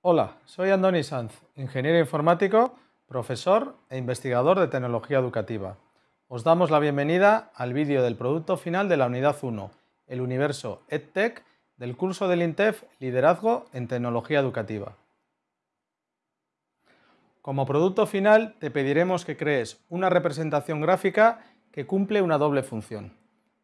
Hola, soy Andoni Sanz, ingeniero informático, profesor e investigador de tecnología educativa. Os damos la bienvenida al vídeo del producto final de la unidad 1, el universo EdTech del curso del INTEF Liderazgo en Tecnología Educativa. Como producto final te pediremos que crees una representación gráfica que cumple una doble función.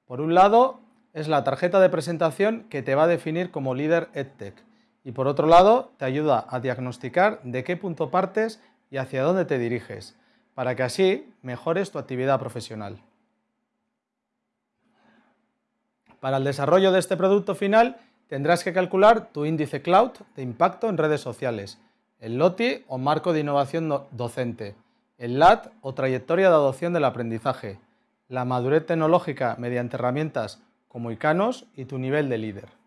Por un lado, es la tarjeta de presentación que te va a definir como líder EdTech y por otro lado te ayuda a diagnosticar de qué punto partes y hacia dónde te diriges, para que así mejores tu actividad profesional. Para el desarrollo de este producto final tendrás que calcular tu índice cloud de impacto en redes sociales, el LOTI o marco de innovación docente, el LAT o trayectoria de adopción del aprendizaje, la madurez tecnológica mediante herramientas como ICANOS y tu nivel de líder.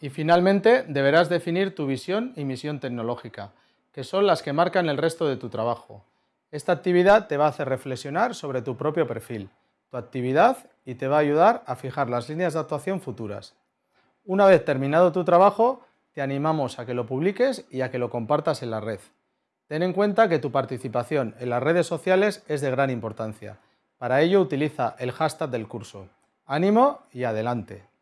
Y finalmente deberás definir tu visión y misión tecnológica, que son las que marcan el resto de tu trabajo. Esta actividad te va a hacer reflexionar sobre tu propio perfil, tu actividad y te va a ayudar a fijar las líneas de actuación futuras. Una vez terminado tu trabajo, te animamos a que lo publiques y a que lo compartas en la red. Ten en cuenta que tu participación en las redes sociales es de gran importancia. Para ello utiliza el hashtag del curso. ¡Ánimo y adelante!